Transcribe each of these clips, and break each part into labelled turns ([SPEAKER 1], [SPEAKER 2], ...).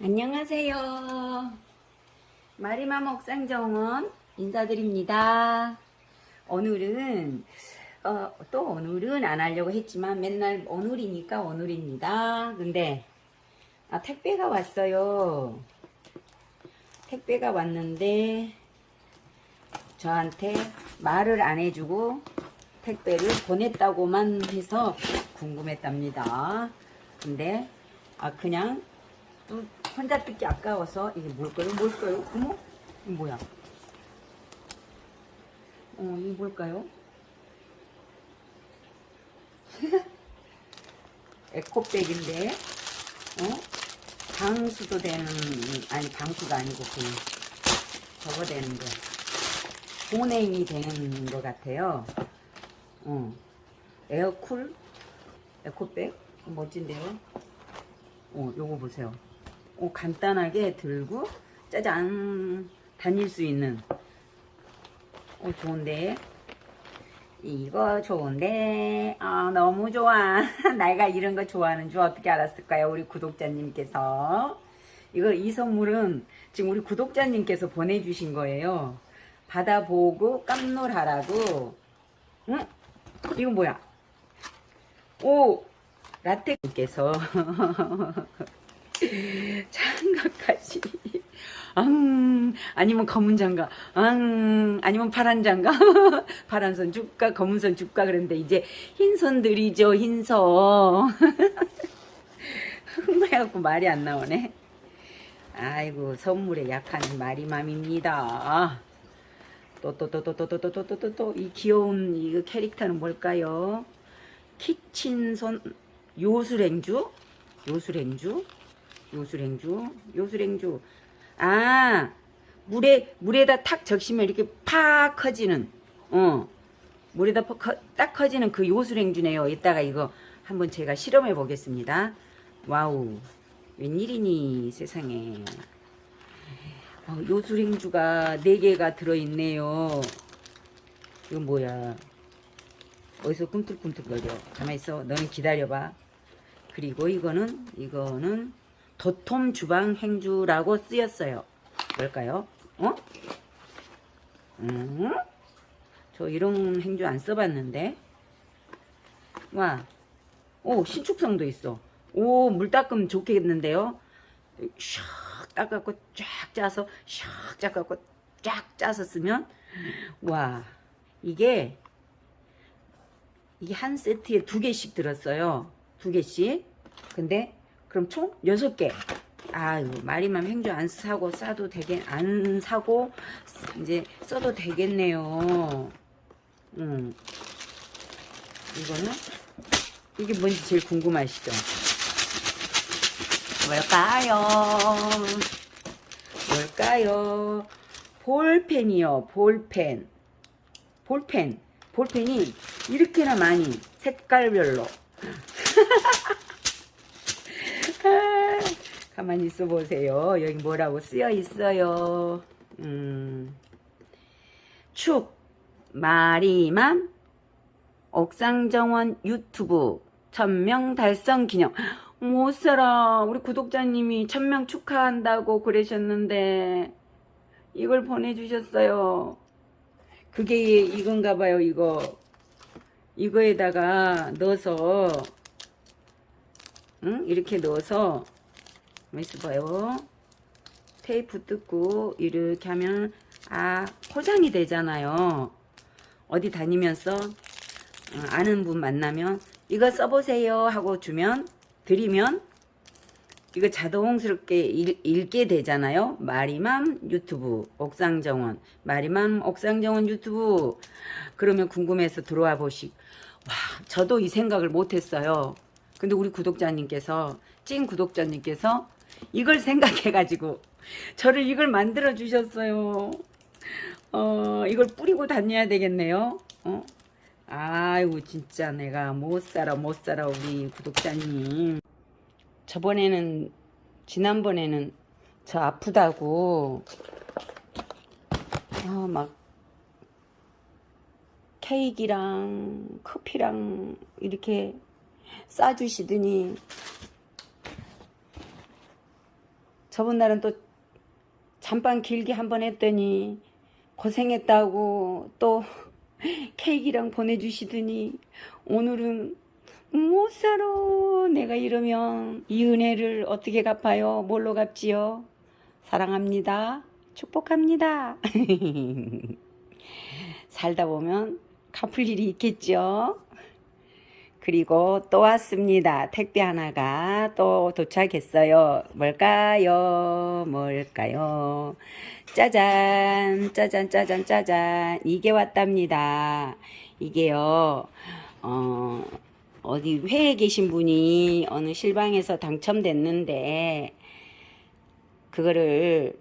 [SPEAKER 1] 안녕하세요. 마리맘 옥상정원 인사드립니다. 오늘은 어, 또 오늘은 안 하려고 했지만 맨날 오늘이니까 오늘입니다. 근데 아, 택배가 왔어요. 택배가 왔는데 저한테 말을 안 해주고 택배를 보냈다고만 해서 궁금했답니다. 근데 아 그냥 또 혼자 뜯기 아까워서 이게 뭘까요? 뭘까요? 어머? 이거 뭐야? 어, 이게 뭘까요? 에코백인데, 어? 방수도 되는, 아니, 방수가 아니고, 그냥, 저거 되는 거. 보냉이 되는 것 같아요. 어. 에어쿨? 에코백? 멋진데요? 어, 요거 보세요. 어, 간단하게 들고 짜잔 다닐 수 있는. 어, 좋은데. 이거 좋은데. 아 너무 좋아. 내가 이런 거 좋아하는 줄 어떻게 알았을까요 우리 구독자님께서? 이거 이 선물은 지금 우리 구독자님께서 보내주신 거예요. 받아보고 깜놀하라고. 응? 이거 뭐야? 오 라떼님께서 장갑까지 앙 아니면 검은 장갑 앙 아니면 파란 장갑 파란 선 줄까 검은 선 줄까 그랬는데 이제 흰 선들이죠 흰선 흥분해갖고 말이 안 나오네 아이고 선물에 약한 마리맘입니다 또 또 또 또 또 또 또 또 또 또 이 귀여운 이 캐릭터는 뭘까요 키친선 요술행주 요술행주 요술행주 요술행주. 아 물에 물에다 탁 적시면 이렇게 팍 커지는 어. 물에다 커, 딱 커지는 그 요술행주네요. 이따가 이거 한번 제가 실험해 보겠습니다. 와우 웬일이니 세상에. 어, 요술행주가 4개가 들어있네요. 이건 뭐야? 어디서 꿈틀꿈틀거려? 가만있어. 너는 기다려봐. 그리고 이거는 이거는 도톰 주방 행주라고 쓰였어요 뭘까요 어? 음? 저 이런 행주 안 써봤는데 와, 오 신축성도 있어 오 물 닦으면 좋겠는데요 샥 닦아갖고 쫙 짜서 샥 닦아갖고 쫙 짜서 쓰면 와 이게 이게 한 세트에 두 개씩 들었어요. 두 개씩. 근데 그럼 총 여섯 개. 아유 말이만 행주 안 사고 싸도 되겠 안 사고 이제 써도 되겠네요. 음. 이거는 이게 뭔지 제일 궁금하시죠? 뭘까요? 뭘까요? 볼펜이요. 볼펜. 볼펜. 볼펜이 이렇게나 많이 색깔별로 가만히 있어 보세요. 여기 뭐라고 쓰여 있어요? 음, 축 마리맘 옥상정원 유튜브 천명 달성 기념. 못 살아. 우리 구독자님이 천명 축하한다고 그러셨는데 이걸 보내주셨어요. 그게 이건가 봐요 이거. 이거에다가 넣어서 응? 이렇게 넣어서 있어봐요 테이프 뜯고 이렇게 하면 아 포장이 되잖아요 어디 다니면서 어, 아는 분 만나면 이거 써보세요 하고 주면 드리면 이거 자동스럽게 읽, 읽게 되잖아요. 마리맘 유튜브 옥상정원 마리맘 옥상정원 유튜브 그러면 궁금해서 들어와 보시 와 저도 이 생각을 못했어요. 근데 우리 구독자님께서 찐 구독자님께서 이걸 생각해가지고 저를 이걸 만들어 주셨어요. 어 이걸 뿌리고 다녀야 되겠네요. 어? 아이고 진짜 내가 못살아 못살아 우리 구독자님 저번에는 지난번에는 저 아프다고 어, 막 케이크랑 커피랑 이렇게 싸주시더니 저번 날은 또 잠깐 길게 한 번 했더니 고생했다고 또 케이크랑 보내주시더니 오늘은 못 살아. 내가 이러면 이 은혜를 어떻게 갚아요? 뭘로 갚지요? 사랑합니다. 축복합니다. 살다 보면 갚을 일이 있겠죠 그리고 또 왔습니다. 택배 하나가 또 도착했어요. 뭘까요? 뭘까요? 짜잔, 짜잔, 짜잔, 짜잔. 이게 왔답니다. 이게요, 어, 어디 회에 계신 분이 어느 실방에서 당첨됐는데, 그거를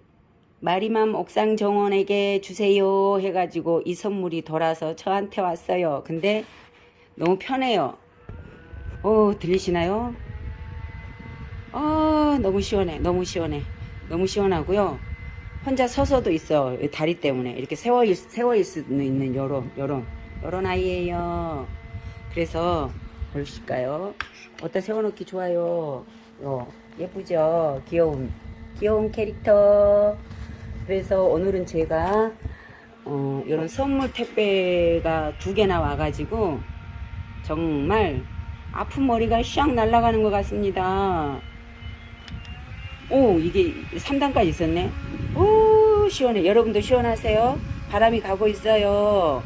[SPEAKER 1] 마리맘 옥상 정원에게 주세요 해가지고 이 선물이 돌아서 저한테 왔어요. 근데 너무 편해요. 오, 들리시나요? 아, 너무 시원해. 너무 시원해. 너무 시원하고요. 혼자 서서도 있어. 이 다리 때문에. 이렇게 세워, 있, 세워 있을 수 있는 요런, 요런, 요런 아이예요. 그래서, 보실까요? 어디다 세워놓기 좋아요. 요, 예쁘죠? 귀여운, 귀여운 캐릭터. 그래서 오늘은 제가, 어, 요런 선물 택배가 두 개나 와가지고, 정말 아픈 머리가 샥 날아가는 것 같습니다. 오, 이게 3단까지 있었네. 오, 시원해. 여러분도 시원하세요? 바람이 가고 있어요.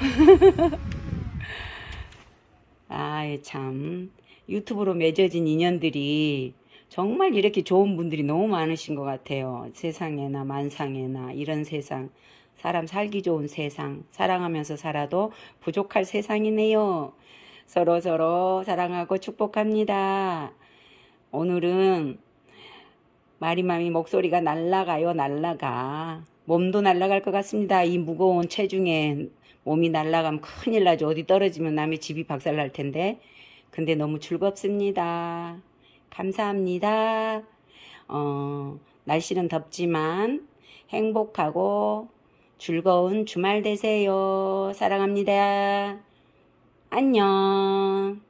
[SPEAKER 1] 아이, 참. 유튜브로 맺어진 인연들이 정말 이렇게 좋은 분들이 너무 많으신 것 같아요. 세상에나 만상에나 이런 세상. 사람 살기 좋은 세상. 사랑하면서 살아도 부족할 세상이네요. 서로 서로 사랑하고 축복합니다. 오늘은 마리맘이 목소리가 날라가요, 날라가. 몸도 날라갈 것 같습니다. 이 무거운 체중에 몸이 날라가면 큰일 나죠. 어디 떨어지면 남의 집이 박살날 텐데. 근데 너무 즐겁습니다. 감사합니다. 어, 날씨는 덥지만 행복하고 즐거운 주말 되세요. 사랑합니다. 안녕.